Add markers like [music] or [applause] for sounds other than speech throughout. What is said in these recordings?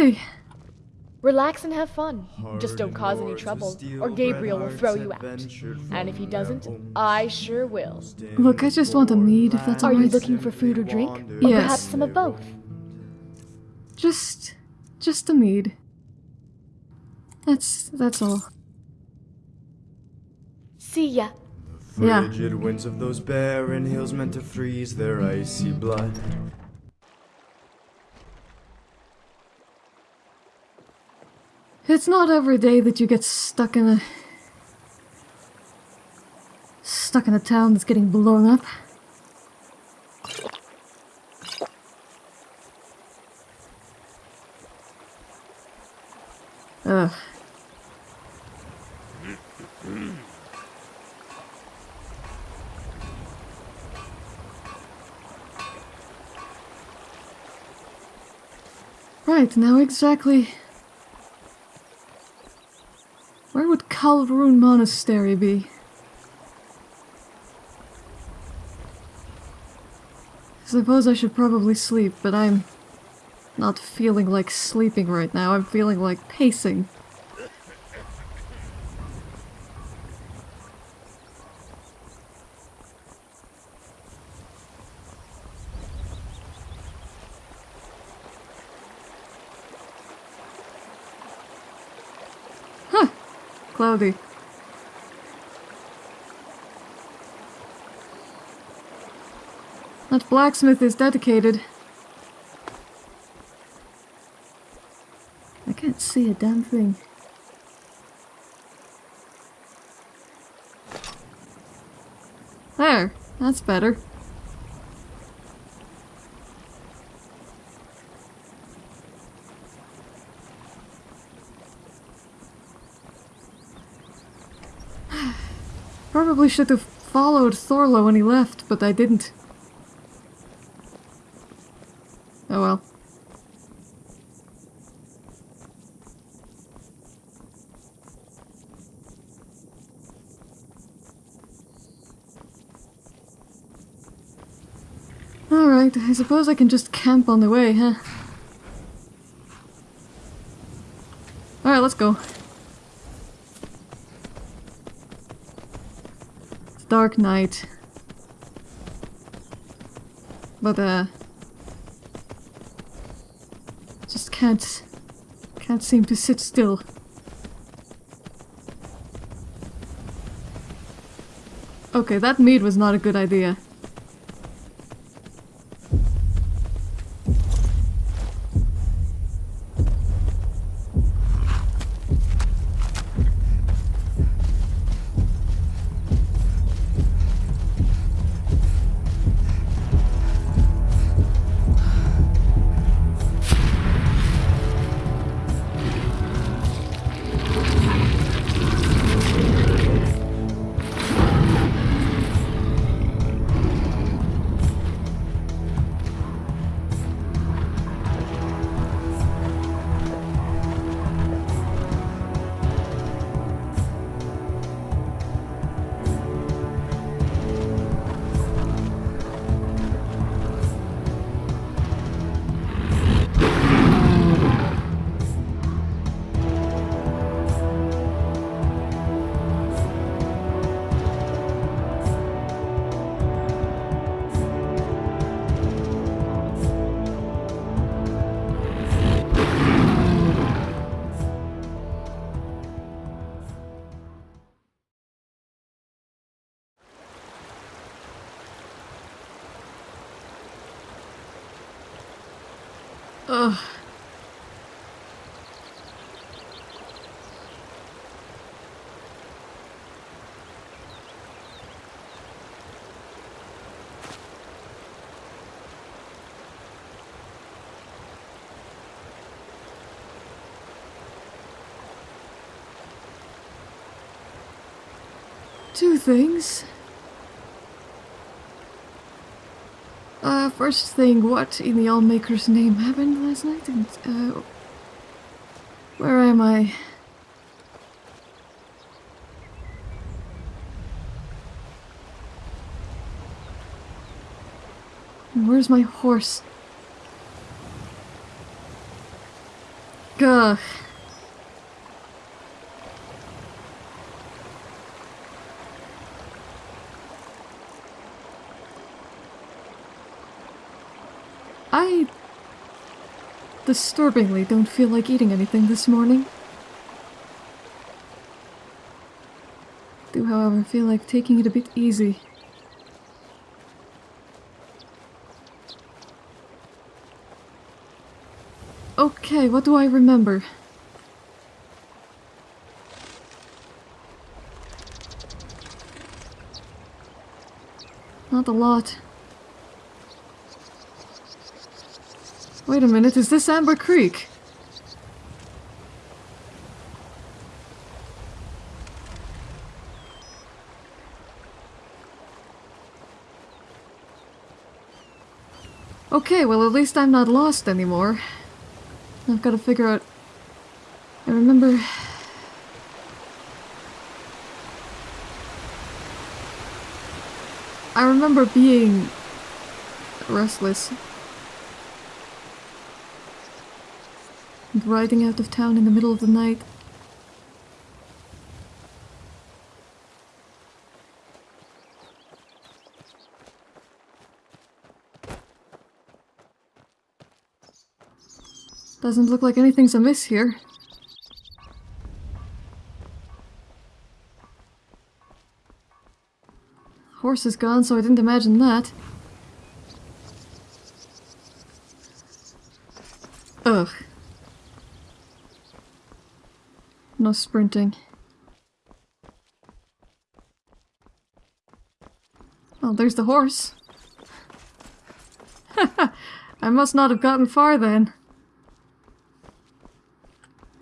Hey, Relax and have fun. Just don't cause any trouble, or Gabriel will throw you out. And if he doesn't, I sure will. look, I just want a mead if that's all. Are you alright. looking for food or drink? Or Yes. perhaps some of both? Just, just a mead. That's, that's all. See ya. Yeah. Frigid winds of those barren hills meant to freeze their icy blood. It's not every day that you get stuck in a... Stuck in a town that's getting blown up. Ugh. Right, now exactly... Kalrun Monastery be? I suppose I should probably sleep, but I'm not feeling like sleeping right now. I'm feeling like pacing. Huh. Cloudy. That blacksmith is dedicated. I can't see a damn thing. There, that's better. [sighs] Probably should have followed Thorlo when he left, but I didn't. Oh well. Alright, I suppose I can just camp on the way, huh? Alright, let's go. It's dark night. But, uh... Just can't... Can't seem to sit still. Okay, that mead was not a good idea. Ugh. Two things. Uh, first thing, what in the Allmaker's name happened last night? And, uh, where am I? Where's my horse? Ugh. I disturbingly don't feel like eating anything this morning. Do, however, feel like taking it a bit easy. Okay, what do I remember? Not a lot. Wait a minute, is this Amber Creek? Okay, well at least I'm not lost anymore. I've got to figure out... I remember... I remember being restless. Riding out of town in the middle of the night. Doesn't look like anything's amiss here. Horse is gone, so I didn't imagine that. Ugh. No sprinting. Oh, there's the horse. [laughs] I must not have gotten far then.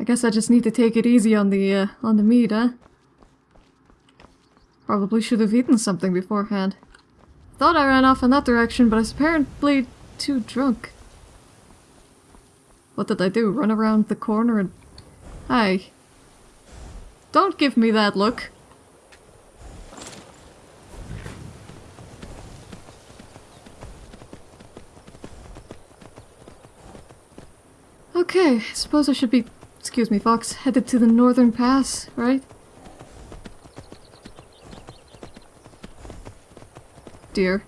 I guess I just need to take it easy on the, uh, on the meat, huh? Probably should have eaten something beforehand. Thought I ran off in that direction, but I was apparently too drunk. What did I do? Run around the corner and... Hi. Don't give me that look. Okay, I suppose I should be excuse me, Fox, headed to the northern pass, right? Dear.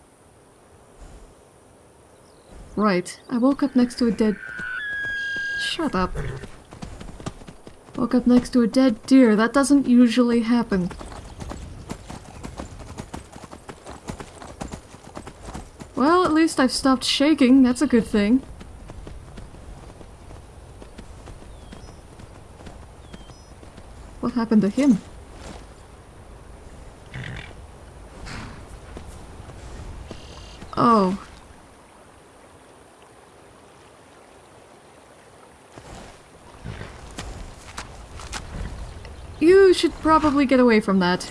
Right, I woke up next to a dead... Shut up. Woke up next to a dead deer. That doesn't usually happen. Well, at least I've stopped shaking. That's a good thing. What happened to him? Oh. You should probably get away from that.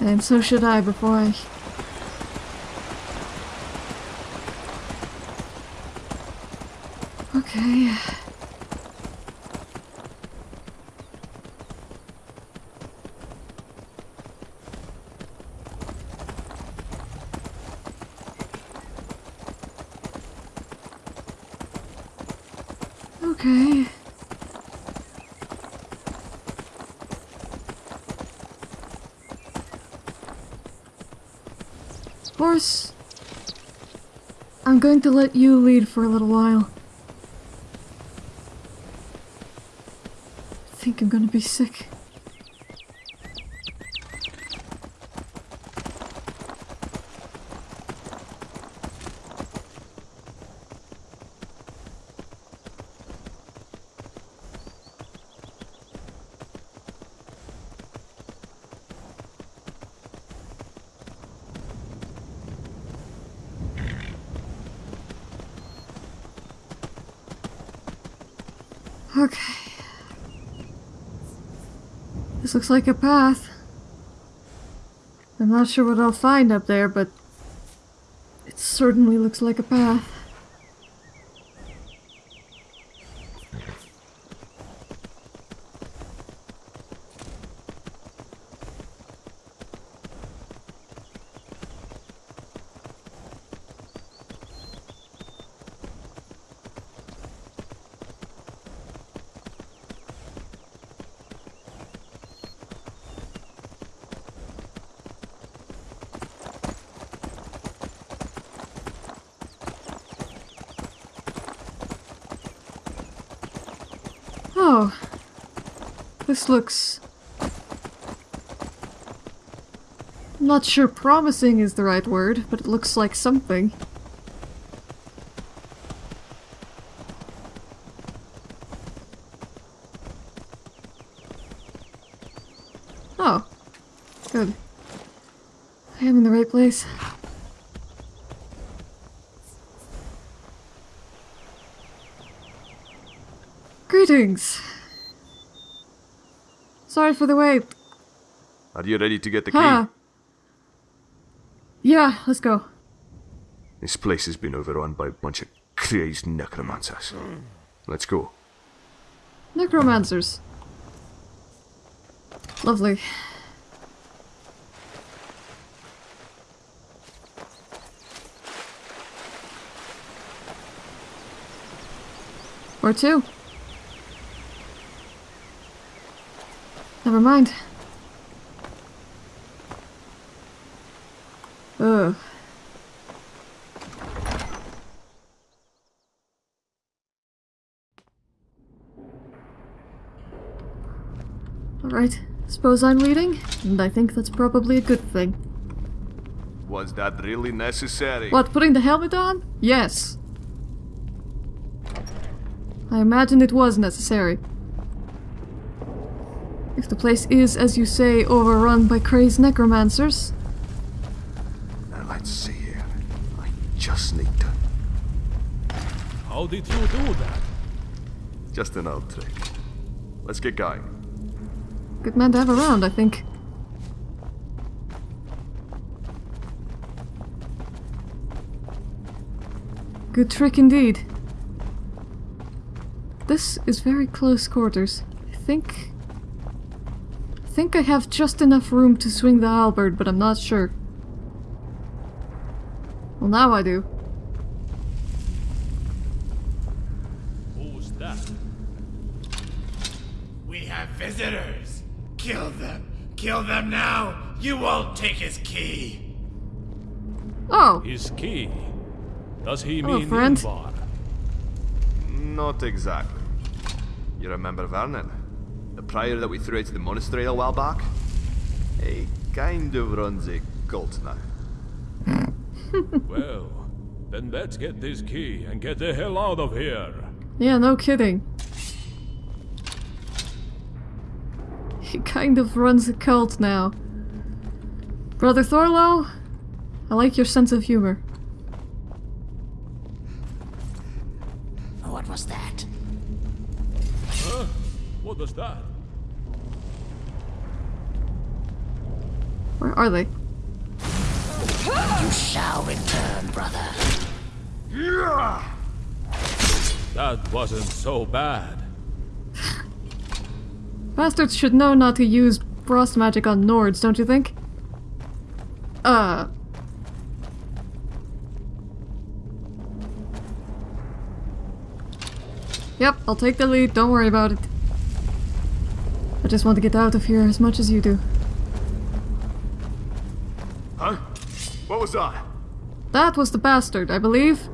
And so should I before I... Okay... Okay. Horse, I'm going to let you lead for a little while. I think I'm gonna be sick. Okay. This looks like a path. I'm not sure what I'll find up there, but it certainly looks like a path. This looks... Not sure promising is the right word, but it looks like something. Oh. Good. I am in the right place. Greetings. Sorry for the wait. Are you ready to get the key? Huh. Yeah, let's go. This place has been overrun by a bunch of crazed necromancers. Let's go. Necromancers. Lovely. Or two. Never mind. Ugh. Alright, suppose I'm leading, and I think that's probably a good thing. Was that really necessary? What, putting the helmet on? Yes. I imagine it was necessary. If the place is, as you say, overrun by crazed necromancers, Now let's see here. I just need to. How did you do that? Just an old trick. Let's get going. good man to have around, I think. Good trick indeed. This is very close quarters. I think... I think I have just enough room to swing the halberd, but I'm not sure. Well, now I do. Who's that? We have visitors. Kill them. Kill them now. You won't take his key. Oh! His key. Does he Hello, mean friend. Ingvar? Not exactly. You remember Vernon? The prior that we threw out of the monastery a while back? He kind of runs a cult now. [laughs] Well, then let's get this key and get the hell out of here. Yeah, no kidding. He kind of runs a cult now. Brother Thorlo, I like your sense of humor. What was that? Where are they? You shall return, brother. That wasn't so bad. Bastards should know not to use frost magic on Nords, don't you think? Uh. Yep, I'll take the lead, don't worry about it. I just want to get out of here as much as you do. Huh? What was that? That was the bastard, I believe.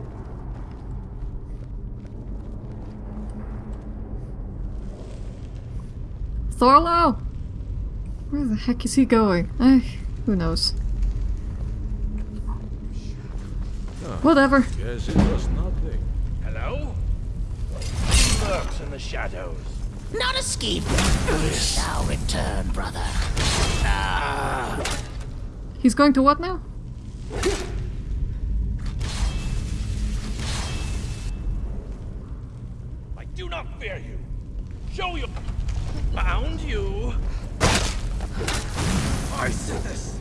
Thorlo? Where the heck is he going? Eh, who knows. Whatever. Guess it was nothing. Hello? Lurks in the shadows. Not a scheme. You shall return, brother. He's going to what now? I do not fear you. Show you. Found you. I said this.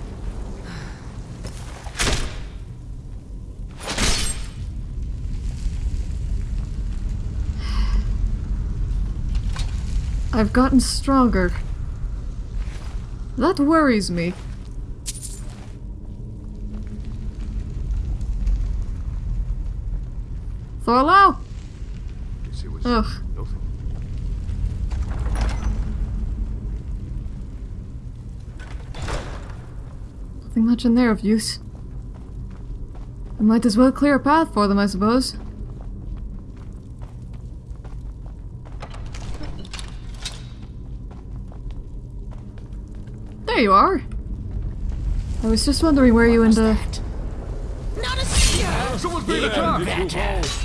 I've gotten stronger. That worries me. Thorlo? Yes, it was Ugh. nothing. Nothing much in there of use. I might as well clear a path for them, I suppose. You are. I was just wondering where you and uh, Not a single Someone's being attacked!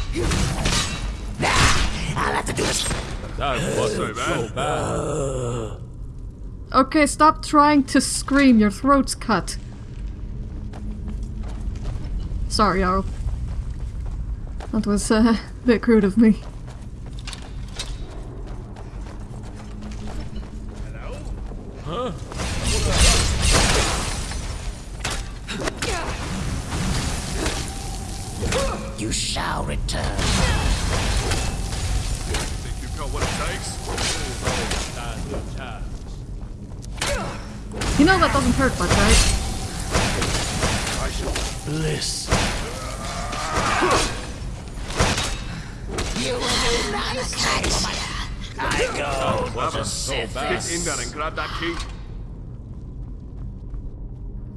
I'll have to do this. That wasn't so bad. Okay, stop trying to scream. Your throat's cut. Sorry, Jarl. That was uh, a bit crude of me. Go. So Get in there and grab that key.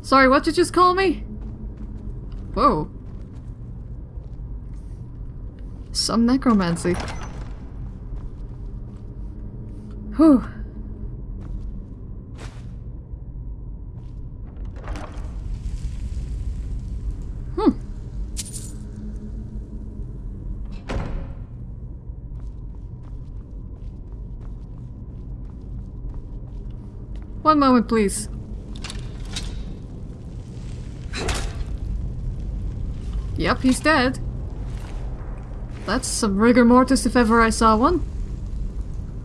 Sorry, what did you just call me? Whoa. Some necromancy. Whew. One moment, please. Yep, he's dead. That's some rigor mortis if ever I saw one.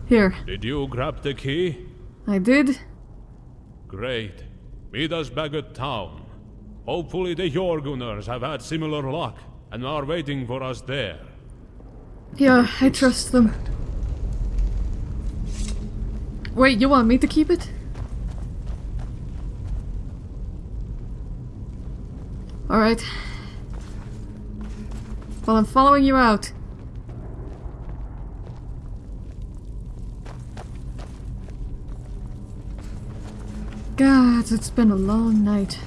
Here, Did you grab the key? I did. Great. Meet us back at town. Hopefully the Jorgunners have had similar luck and are waiting for us there. Yeah, I trust them. Wait, you want me to keep it? Alright. Well, I'm following you out. God, it's been a long night.